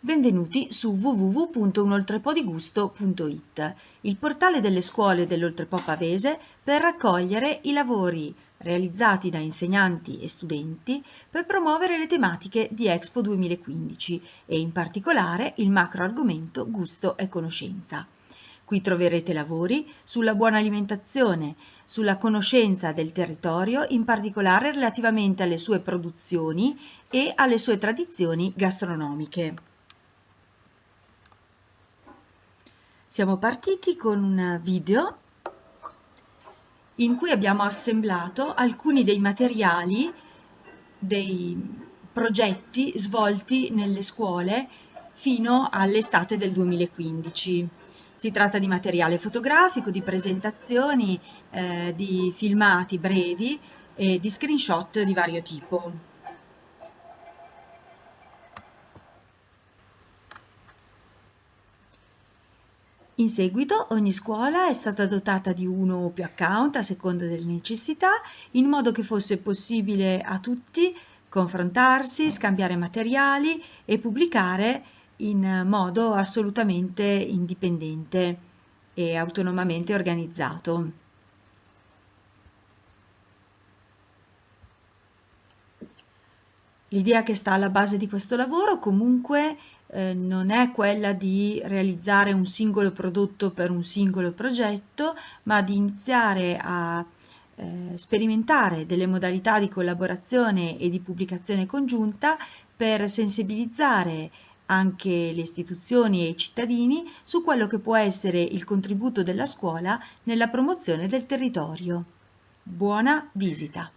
Benvenuti su www.unoltrepodigusto.it, il portale delle scuole dell'Oltrepo Pavese per raccogliere i lavori realizzati da insegnanti e studenti per promuovere le tematiche di Expo 2015 e in particolare il macro argomento gusto e conoscenza. Qui troverete lavori sulla buona alimentazione, sulla conoscenza del territorio, in particolare relativamente alle sue produzioni e alle sue tradizioni gastronomiche. Siamo partiti con un video in cui abbiamo assemblato alcuni dei materiali dei progetti svolti nelle scuole fino all'estate del 2015. Si tratta di materiale fotografico, di presentazioni, eh, di filmati brevi e di screenshot di vario tipo. In seguito ogni scuola è stata dotata di uno o più account a seconda delle necessità, in modo che fosse possibile a tutti confrontarsi, scambiare materiali e pubblicare in modo assolutamente indipendente e autonomamente organizzato. L'idea che sta alla base di questo lavoro comunque eh, non è quella di realizzare un singolo prodotto per un singolo progetto, ma di iniziare a eh, sperimentare delle modalità di collaborazione e di pubblicazione congiunta per sensibilizzare anche le istituzioni e i cittadini su quello che può essere il contributo della scuola nella promozione del territorio. Buona visita!